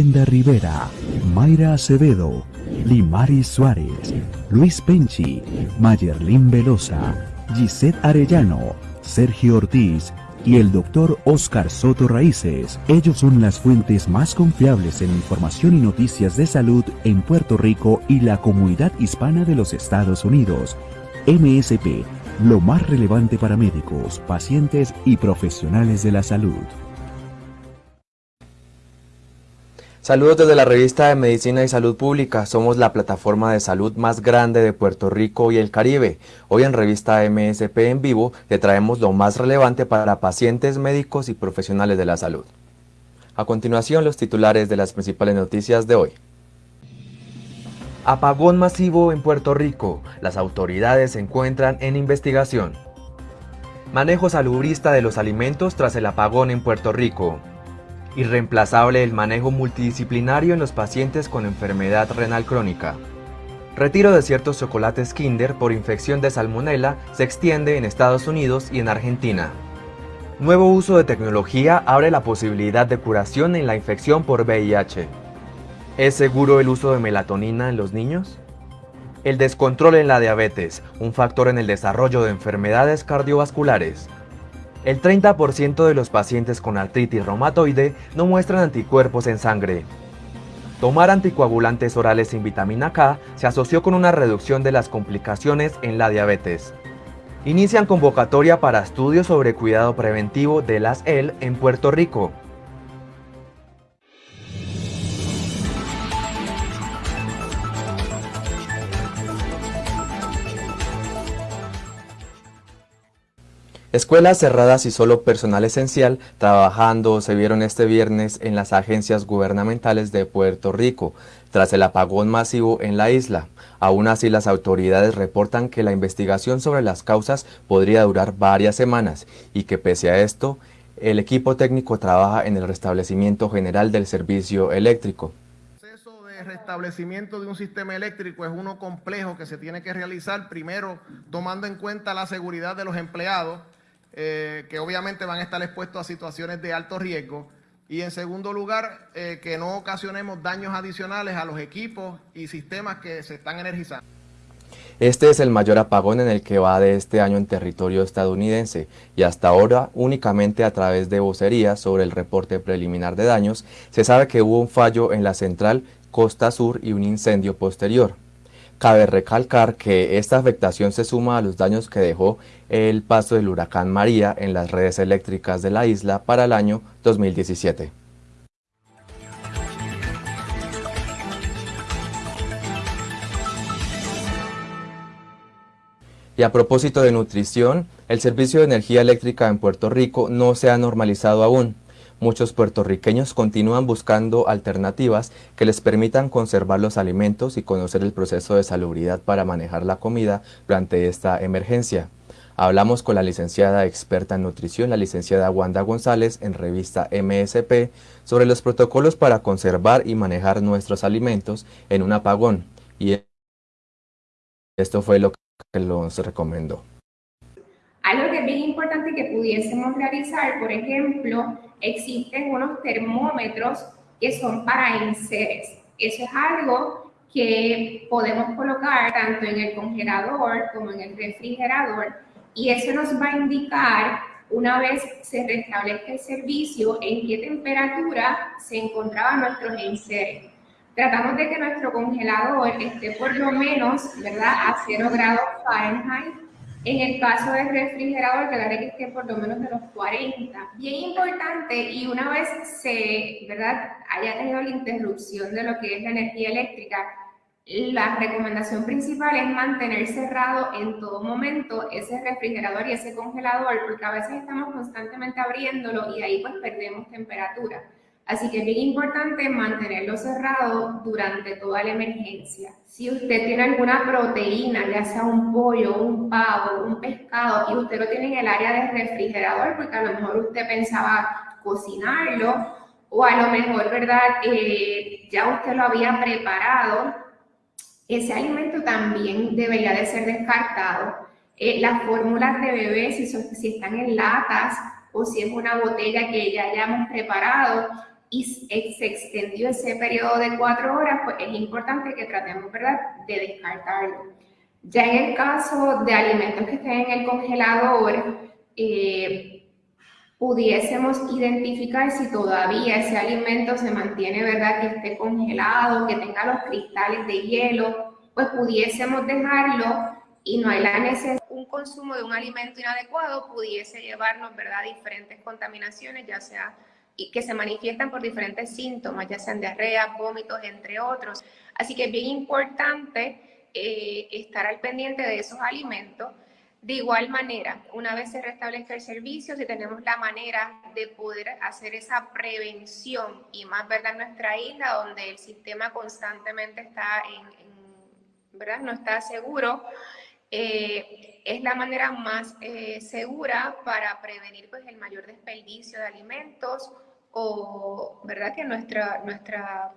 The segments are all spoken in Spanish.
Brenda Rivera, Mayra Acevedo, Limaris Suárez, Luis Penchi, Mayerlin Velosa, Gisette Arellano, Sergio Ortiz y el doctor Oscar Soto Raíces. Ellos son las fuentes más confiables en información y noticias de salud en Puerto Rico y la comunidad hispana de los Estados Unidos. MSP, lo más relevante para médicos, pacientes y profesionales de la salud. Saludos desde la revista de Medicina y Salud Pública. Somos la plataforma de salud más grande de Puerto Rico y el Caribe. Hoy en revista MSP en vivo le traemos lo más relevante para pacientes, médicos y profesionales de la salud. A continuación los titulares de las principales noticias de hoy. Apagón masivo en Puerto Rico. Las autoridades se encuentran en investigación. Manejo salubrista de los alimentos tras el apagón en Puerto Rico. Irreemplazable el manejo multidisciplinario en los pacientes con enfermedad renal crónica. Retiro de ciertos chocolates Kinder por infección de salmonela se extiende en Estados Unidos y en Argentina. Nuevo uso de tecnología abre la posibilidad de curación en la infección por VIH. ¿Es seguro el uso de melatonina en los niños? El descontrol en la diabetes, un factor en el desarrollo de enfermedades cardiovasculares. El 30% de los pacientes con artritis reumatoide no muestran anticuerpos en sangre. Tomar anticoagulantes orales sin vitamina K se asoció con una reducción de las complicaciones en la diabetes. Inician convocatoria para estudios sobre cuidado preventivo de las EL en Puerto Rico. Escuelas cerradas y solo personal esencial trabajando se vieron este viernes en las agencias gubernamentales de Puerto Rico, tras el apagón masivo en la isla. Aún así, las autoridades reportan que la investigación sobre las causas podría durar varias semanas y que pese a esto, el equipo técnico trabaja en el restablecimiento general del servicio eléctrico El restablecimiento de un sistema eléctrico es uno complejo que se tiene que realizar primero tomando en cuenta la seguridad de los empleados eh, que obviamente van a estar expuestos a situaciones de alto riesgo. Y en segundo lugar, eh, que no ocasionemos daños adicionales a los equipos y sistemas que se están energizando. Este es el mayor apagón en el que va de este año en territorio estadounidense y hasta ahora únicamente a través de vocerías sobre el reporte preliminar de daños se sabe que hubo un fallo en la central Costa Sur y un incendio posterior. Cabe recalcar que esta afectación se suma a los daños que dejó el paso del huracán María en las redes eléctricas de la isla para el año 2017. Y a propósito de nutrición, el servicio de energía eléctrica en Puerto Rico no se ha normalizado aún. Muchos puertorriqueños continúan buscando alternativas que les permitan conservar los alimentos y conocer el proceso de salubridad para manejar la comida durante esta emergencia. Hablamos con la licenciada experta en nutrición, la licenciada Wanda González, en revista MSP, sobre los protocolos para conservar y manejar nuestros alimentos en un apagón. Y esto fue lo que nos recomendó. Algo que es bien importante que pudiésemos realizar, por ejemplo, existen unos termómetros que son para enseres. Eso es algo que podemos colocar tanto en el congelador como en el refrigerador y eso nos va a indicar una vez se restablezca el servicio en qué temperatura se encontraban nuestros enseres. Tratamos de que nuestro congelador esté por lo menos, ¿verdad?, a 0 grados Fahrenheit en el caso del refrigerador, quedaré que esté por lo menos de los 40. Bien importante, y una vez se, ¿verdad?, haya tenido la interrupción de lo que es la energía eléctrica, la recomendación principal es mantener cerrado en todo momento ese refrigerador y ese congelador, porque a veces estamos constantemente abriéndolo y ahí pues perdemos temperatura. Así que es bien importante mantenerlo cerrado durante toda la emergencia. Si usted tiene alguna proteína, ya sea un pollo, un pavo, un pescado, y usted lo tiene en el área de refrigerador, porque a lo mejor usted pensaba cocinarlo, o a lo mejor, ¿verdad? Eh, ya usted lo había preparado, ese alimento también debería de ser descartado. Eh, las fórmulas de bebé, si, si están en latas o si es una botella que ya hayamos preparado, y se extendió ese periodo de cuatro horas, pues es importante que tratemos, ¿verdad?, de descartarlo. Ya en el caso de alimentos que estén en el congelador, eh, pudiésemos identificar si todavía ese alimento se mantiene, ¿verdad?, que esté congelado, que tenga los cristales de hielo, pues pudiésemos dejarlo y no hay la necesidad. Un consumo de un alimento inadecuado pudiese llevarnos, ¿verdad?, a diferentes contaminaciones, ya sea que se manifiestan por diferentes síntomas, ya sean diarrea, vómitos, entre otros. Así que es bien importante eh, estar al pendiente de esos alimentos. De igual manera, una vez se restablezca el servicio, si tenemos la manera de poder hacer esa prevención y más verdad en nuestra isla, donde el sistema constantemente está en, ¿verdad? no está seguro, eh, es la manera más eh, segura para prevenir pues, el mayor desperdicio de alimentos o verdad que nuestra, nuestra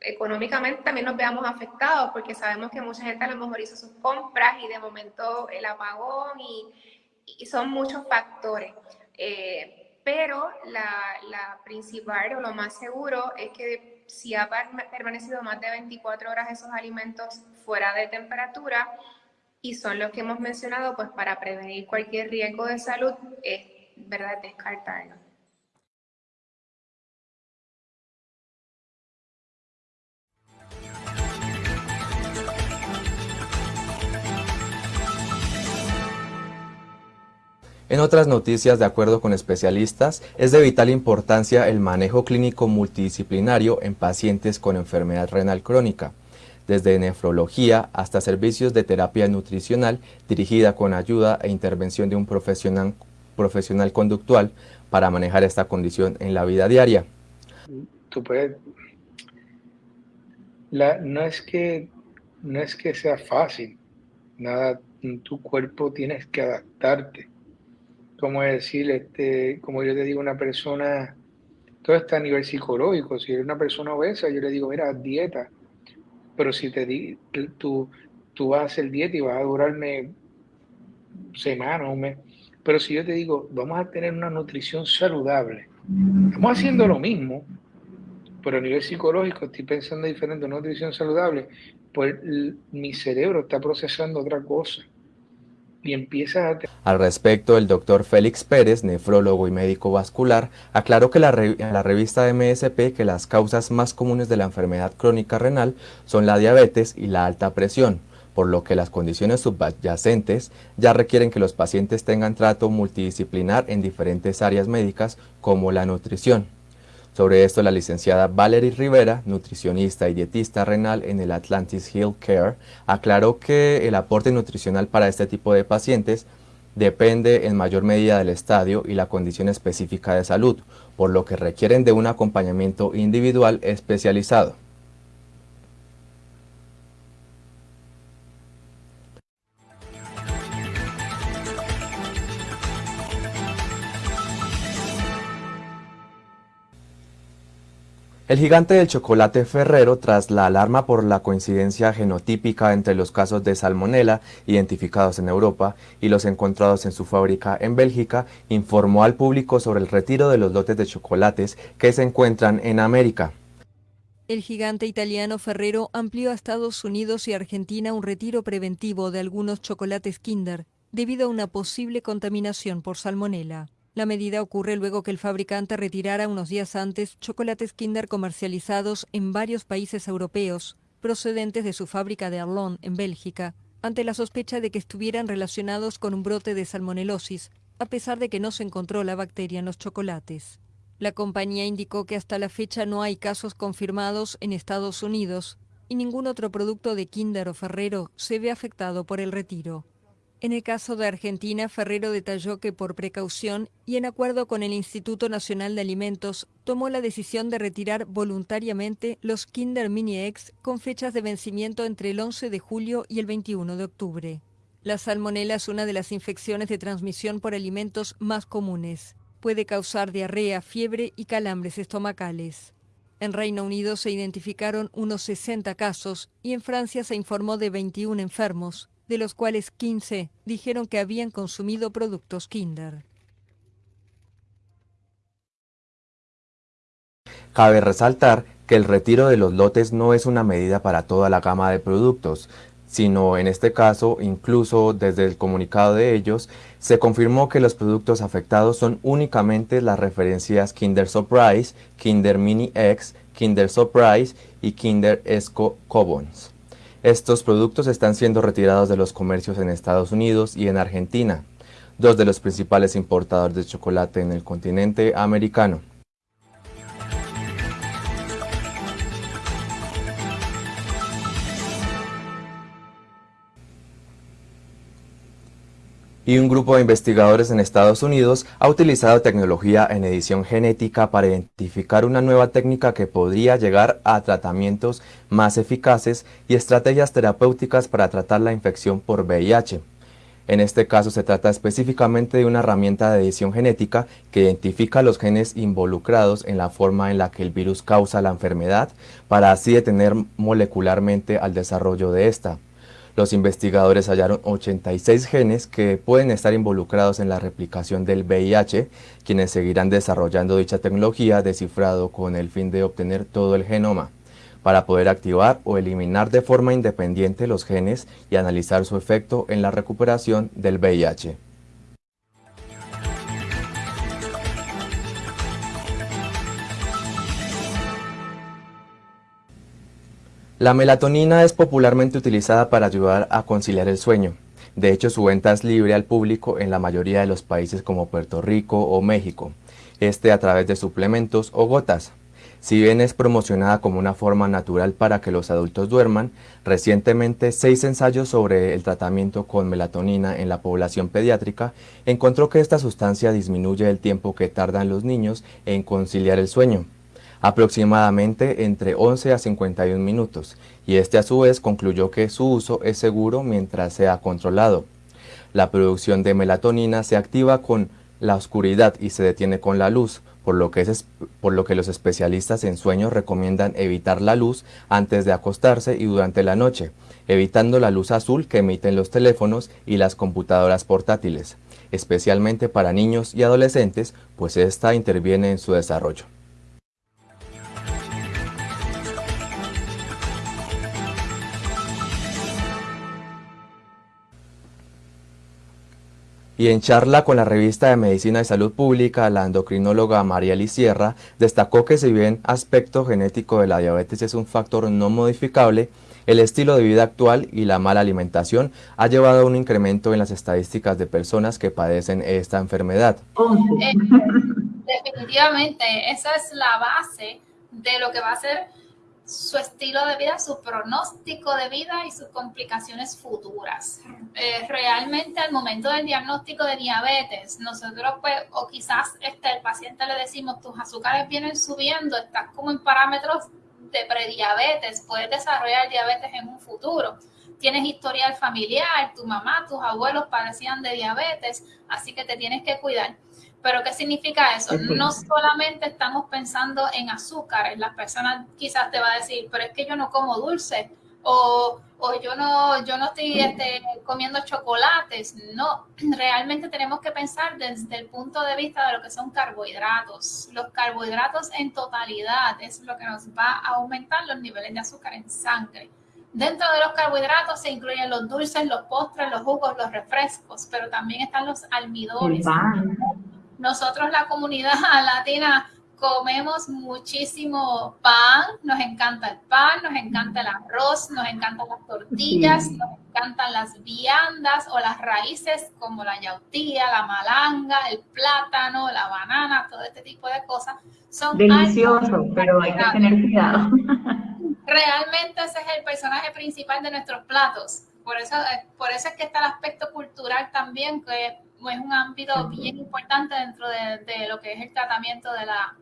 económicamente también nos veamos afectados porque sabemos que mucha gente a lo mejor hizo sus compras y de momento el apagón y, son muchos factores. Eh, pero la, la, principal o lo más seguro es que si ha permanecido más de 24 horas esos alimentos fuera de temperatura, y son los que hemos mencionado, pues para prevenir cualquier riesgo de salud, es verdad descartarlo. En otras noticias, de acuerdo con especialistas, es de vital importancia el manejo clínico multidisciplinario en pacientes con enfermedad renal crónica desde nefrología hasta servicios de terapia nutricional dirigida con ayuda e intervención de un profesional, profesional conductual para manejar esta condición en la vida diaria. No, es que, no es que sea fácil, nada, tu cuerpo tienes que adaptarte. Como decir, este, como yo te digo, una persona, todo está a nivel psicológico. Si eres una persona obesa, yo le digo, mira, dieta, pero si te di, tú, tú vas a hacer dieta y vas a durarme semanas, un mes. Pero si yo te digo, vamos a tener una nutrición saludable, estamos haciendo lo mismo, pero a nivel psicológico estoy pensando diferente, una nutrición saludable, pues mi cerebro está procesando otra cosa y empieza a... Al respecto, el doctor Félix Pérez, nefrólogo y médico vascular, aclaró que la en la revista MSP que las causas más comunes de la enfermedad crónica renal son la diabetes y la alta presión, por lo que las condiciones subyacentes ya requieren que los pacientes tengan trato multidisciplinar en diferentes áreas médicas como la nutrición. Sobre esto, la licenciada Valerie Rivera, nutricionista y dietista renal en el Atlantis Hill Care, aclaró que el aporte nutricional para este tipo de pacientes depende en mayor medida del estadio y la condición específica de salud, por lo que requieren de un acompañamiento individual especializado. El gigante del chocolate Ferrero, tras la alarma por la coincidencia genotípica entre los casos de salmonela identificados en Europa y los encontrados en su fábrica en Bélgica, informó al público sobre el retiro de los lotes de chocolates que se encuentran en América. El gigante italiano Ferrero amplió a Estados Unidos y Argentina un retiro preventivo de algunos chocolates Kinder debido a una posible contaminación por salmonela. La medida ocurre luego que el fabricante retirara unos días antes chocolates Kinder comercializados en varios países europeos, procedentes de su fábrica de Arlon, en Bélgica, ante la sospecha de que estuvieran relacionados con un brote de salmonelosis, a pesar de que no se encontró la bacteria en los chocolates. La compañía indicó que hasta la fecha no hay casos confirmados en Estados Unidos y ningún otro producto de Kinder o Ferrero se ve afectado por el retiro. En el caso de Argentina, Ferrero detalló que por precaución y en acuerdo con el Instituto Nacional de Alimentos, tomó la decisión de retirar voluntariamente los Kinder Mini X con fechas de vencimiento entre el 11 de julio y el 21 de octubre. La salmonela es una de las infecciones de transmisión por alimentos más comunes. Puede causar diarrea, fiebre y calambres estomacales. En Reino Unido se identificaron unos 60 casos y en Francia se informó de 21 enfermos, de los cuales 15 dijeron que habían consumido productos Kinder. Cabe resaltar que el retiro de los lotes no es una medida para toda la gama de productos, sino en este caso, incluso desde el comunicado de ellos, se confirmó que los productos afectados son únicamente las referencias Kinder Surprise, Kinder Mini X, Kinder Surprise y Kinder Esco Cobons. Estos productos están siendo retirados de los comercios en Estados Unidos y en Argentina, dos de los principales importadores de chocolate en el continente americano. Y un grupo de investigadores en Estados Unidos ha utilizado tecnología en edición genética para identificar una nueva técnica que podría llegar a tratamientos más eficaces y estrategias terapéuticas para tratar la infección por VIH. En este caso se trata específicamente de una herramienta de edición genética que identifica los genes involucrados en la forma en la que el virus causa la enfermedad para así detener molecularmente al desarrollo de esta. Los investigadores hallaron 86 genes que pueden estar involucrados en la replicación del VIH, quienes seguirán desarrollando dicha tecnología descifrado con el fin de obtener todo el genoma, para poder activar o eliminar de forma independiente los genes y analizar su efecto en la recuperación del VIH. La melatonina es popularmente utilizada para ayudar a conciliar el sueño. De hecho, su venta es libre al público en la mayoría de los países como Puerto Rico o México, este a través de suplementos o gotas. Si bien es promocionada como una forma natural para que los adultos duerman, recientemente seis ensayos sobre el tratamiento con melatonina en la población pediátrica encontró que esta sustancia disminuye el tiempo que tardan los niños en conciliar el sueño aproximadamente entre 11 a 51 minutos, y este a su vez concluyó que su uso es seguro mientras sea controlado. La producción de melatonina se activa con la oscuridad y se detiene con la luz, por lo, que los especialistas en sueños recomiendan evitar la luz antes de acostarse y durante la noche, evitando la luz azul que emiten los teléfonos y las computadoras portátiles, especialmente para niños y adolescentes, pues esta interviene en su desarrollo. Y en charla con la revista de Medicina y Salud Pública, la endocrinóloga María Sierra destacó que si bien aspecto genético de la diabetes es un factor no modificable, el estilo de vida actual y la mala alimentación ha llevado a un incremento en las estadísticas de personas que padecen esta enfermedad. Eh, definitivamente, esa es la base de lo que va a ser su estilo de vida, su pronóstico de vida y sus complicaciones futuras. Eh, realmente al momento del diagnóstico de diabetes, nosotros pues, o quizás este, el paciente le decimos, tus azúcares vienen subiendo, estás como en parámetros de prediabetes, puedes desarrollar diabetes en un futuro. Tienes historial familiar, tu mamá, tus abuelos padecían de diabetes, así que te tienes que cuidar. Pero ¿qué significa eso? No solamente estamos pensando en azúcar, las personas quizás te va a decir, pero es que yo no como dulce o, o yo no yo no estoy este, comiendo chocolates. No, realmente tenemos que pensar desde el punto de vista de lo que son carbohidratos. Los carbohidratos en totalidad es lo que nos va a aumentar los niveles de azúcar en sangre. Dentro de los carbohidratos se incluyen los dulces, los postres, los jugos, los refrescos, pero también están los almidones. Nosotros, la comunidad latina, comemos muchísimo pan, nos encanta el pan, nos encanta el arroz, nos encantan las tortillas, nos encantan las viandas o las raíces como la yautía, la malanga, el plátano, la banana, todo este tipo de cosas. Son Delicioso, pero hay que tener cuidado. Realmente ese es el personaje principal de nuestros platos. Por eso, por eso es que está el aspecto cultural también, que es un ámbito bien importante dentro de, lo que es el tratamiento de la,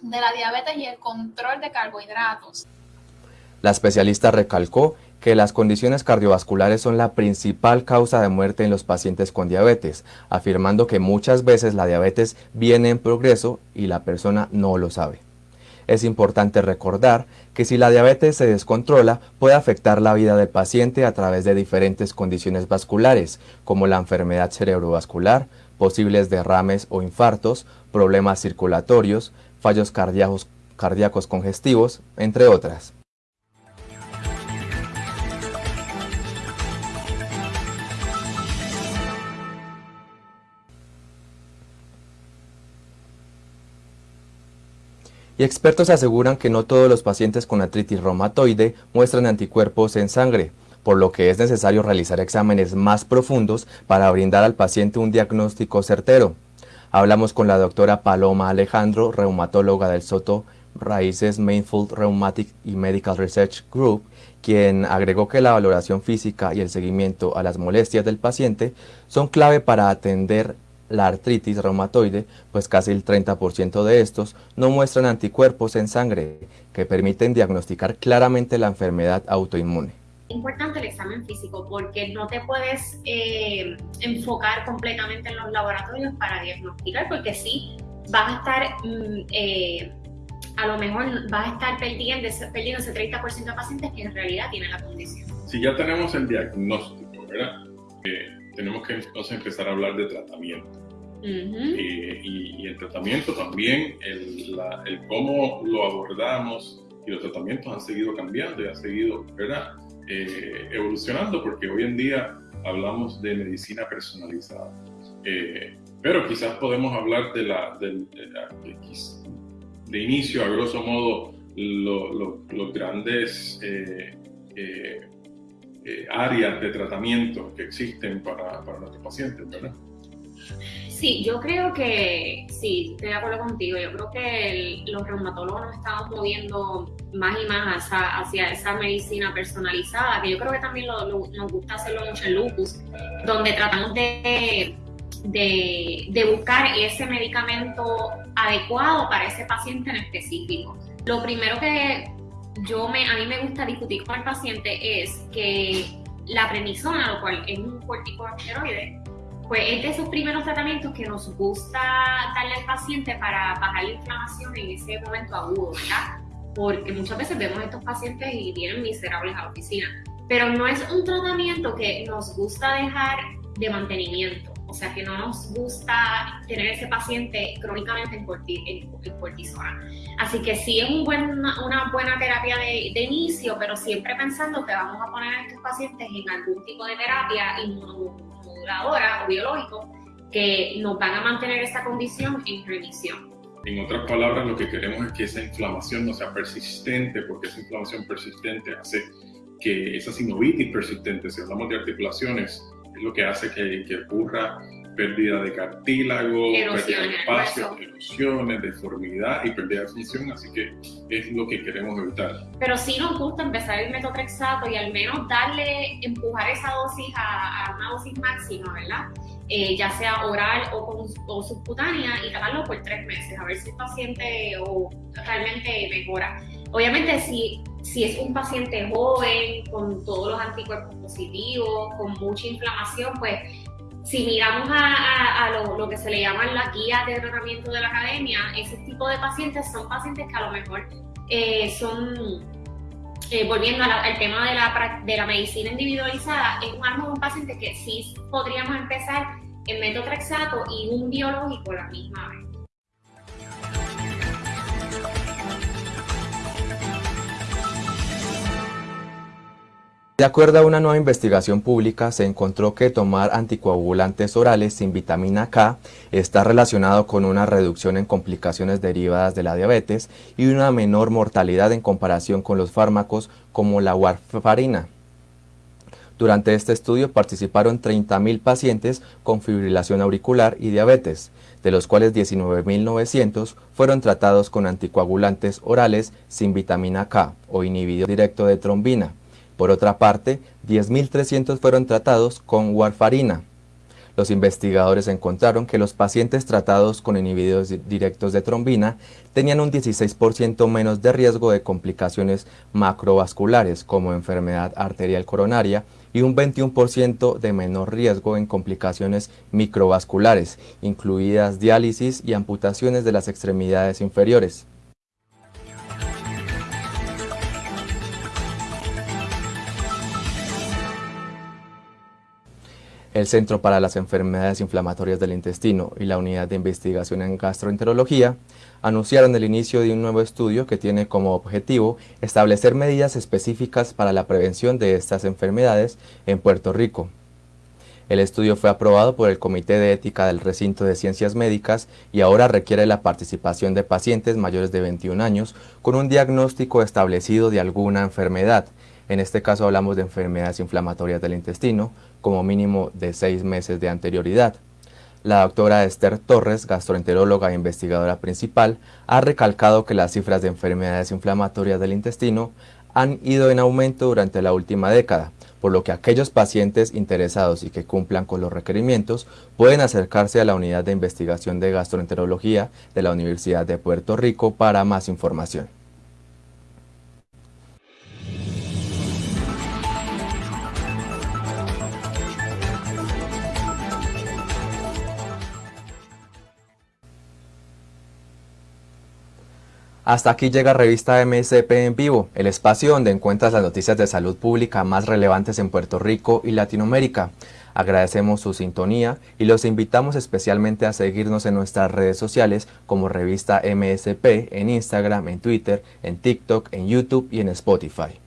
de la diabetes y el control de carbohidratos. La especialista recalcó que las condiciones cardiovasculares son la principal causa de muerte en los pacientes con diabetes, afirmando que muchas veces la diabetes viene en progreso y la persona no lo sabe. Es importante recordar que si la diabetes se descontrola puede afectar la vida del paciente a través de diferentes condiciones vasculares, como la enfermedad cerebrovascular, posibles derrames o infartos, problemas circulatorios, fallos cardíacos, congestivos, entre otras. Y expertos aseguran que no todos los pacientes con artritis reumatoide muestran anticuerpos en sangre, por lo que es necesario realizar exámenes más profundos para brindar al paciente un diagnóstico certero. Hablamos con la doctora Paloma Alejandro, reumatóloga del Soto Raíces Mainfold Rheumatic y Medical Research Group, quien agregó que la valoración física y el seguimiento a las molestias del paciente son clave para atender la artritis reumatoide, pues casi el 30% de estos no muestran anticuerpos en sangre que permiten diagnosticar claramente la enfermedad autoinmune. Es importante el examen físico porque no te puedes eh, enfocar completamente en los laboratorios para diagnosticar, porque sí, vas a estar, mm, eh, a lo mejor vas a estar perdiendo, perdiendo ese 30% de pacientes que en realidad tienen la condición. Si ya tenemos el diagnóstico, ¿verdad? Eh, tenemos que entonces empezar a hablar de tratamiento. Eh, y, el tratamiento también, el, cómo lo abordamos y los tratamientos han seguido cambiando y han seguido ¿verdad? Eh, evolucionando porque hoy en día hablamos de medicina personalizada. Eh, pero quizás podemos hablar de la, de, de, inicio, a grosso modo, los grandes áreas de tratamiento que existen para, para nuestros pacientes, ¿verdad? Sí, yo creo que, sí, estoy de acuerdo contigo. Yo creo que los reumatólogos nos estamos moviendo más y más hacia, esa medicina personalizada, que yo creo que también nos gusta hacerlo mucho en lupus, donde tratamos de, de, buscar ese medicamento adecuado para ese paciente en específico. Lo primero que yo me, a mí me gusta discutir con el paciente es que la prednisona, lo cual es un corticosteroide, pues es de esos primeros tratamientos que nos gusta darle al paciente para bajar la inflamación en ese momento agudo, ¿verdad? Porque muchas veces vemos a estos pacientes y vienen miserables a la oficina. Pero no es un tratamiento que nos gusta dejar de mantenimiento. O sea, que no nos gusta tener ese paciente crónicamente en, cortisona. Así que sí es un buen, una, buena terapia de, de, inicio, pero siempre pensando que vamos a poner a estos pacientes en algún tipo de terapia inmuno o biológico que nos van a mantener esa condición en remisión. En otras palabras, lo que queremos es que esa inflamación no sea persistente, porque esa inflamación persistente hace que esa sinovitis persistente, si hablamos de articulaciones, es lo que hace que, que ocurra pérdida de cartílago, pérdida de espacio, erosiones, deformidad y pérdida de función, así que es lo que queremos evitar. Pero sí nos gusta empezar el metotrexato y al menos darle, empujar esa dosis a, una dosis máxima, ¿verdad? Eh, ya sea oral o, o, subcutánea y tratarlo por tres meses, a ver si el paciente o, realmente mejora. Obviamente, si, si es un paciente joven, con todos los anticuerpos positivos, con mucha inflamación, pues si miramos a, lo, que se le llaman las guías de tratamiento de la academia, ese tipo de pacientes son pacientes que a lo mejor eh, son, eh, volviendo al tema de la, de la medicina individualizada, es un un paciente que sí podríamos empezar en metotrexato y un biológico la misma vez. De acuerdo a una nueva investigación pública, se encontró que tomar anticoagulantes orales sin vitamina K está relacionado con una reducción en complicaciones derivadas de la diabetes y una menor mortalidad en comparación con los fármacos como la warfarina. Durante este estudio participaron 30.000 pacientes con fibrilación auricular y diabetes, de los cuales 19.900 fueron tratados con anticoagulantes orales sin vitamina K o inhibidor directo de trombina por otra parte, 10.300 fueron tratados con warfarina. Los investigadores encontraron que los pacientes tratados con inhibidores directos de trombina tenían un 16% menos de riesgo de complicaciones macrovasculares como enfermedad arterial coronaria y un 21% de menor riesgo en complicaciones microvasculares, incluidas diálisis y amputaciones de las extremidades inferiores. El Centro para las Enfermedades Inflamatorias del Intestino y la Unidad de Investigación en Gastroenterología anunciaron el inicio de un nuevo estudio que tiene como objetivo establecer medidas específicas para la prevención de estas enfermedades en Puerto Rico. El estudio fue aprobado por el Comité de Ética del Recinto de Ciencias Médicas y ahora requiere la participación de pacientes mayores de 21 años con un diagnóstico establecido de alguna enfermedad. En este caso hablamos de enfermedades inflamatorias del intestino, como mínimo de seis meses de anterioridad. La doctora Esther Torres, gastroenteróloga e investigadora principal, ha recalcado que las cifras de enfermedades inflamatorias del intestino han ido en aumento durante la última década, por lo que aquellos pacientes interesados y que cumplan con los requerimientos pueden acercarse a la unidad de investigación de gastroenterología de la Universidad de Puerto Rico para más información. Hasta aquí llega Revista MSP en vivo, el espacio donde encuentras las noticias de salud pública más relevantes en Puerto Rico y Latinoamérica. Agradecemos su sintonía y los invitamos especialmente a seguirnos en nuestras redes sociales como Revista MSP en Instagram, en Twitter, en TikTok, en YouTube y en Spotify.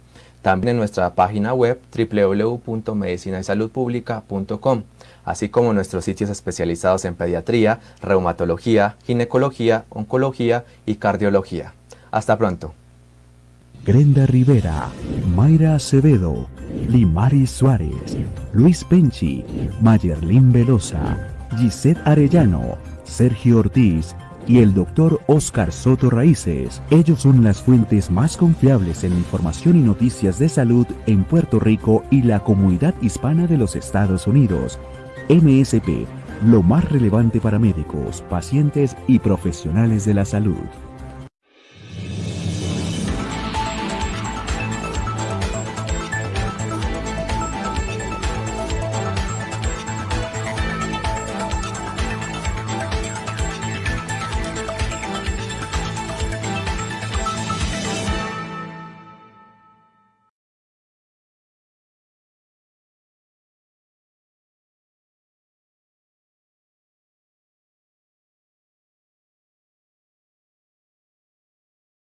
También en nuestra página web www.medicinaysaludpublica.com así como nuestros sitios especializados en pediatría, reumatología, ginecología, oncología y cardiología. Hasta pronto. Grenda Rivera, Mayra Acevedo, Limari Suárez, Luis Penchi, Mayerlin Velosa, Gisette Arellano, Sergio Ortiz y el doctor Oscar Soto Raíces. Ellos son las fuentes más confiables en información y noticias de salud en Puerto Rico y la comunidad hispana de los Estados Unidos. MSP, lo más relevante para médicos, pacientes y profesionales de la salud.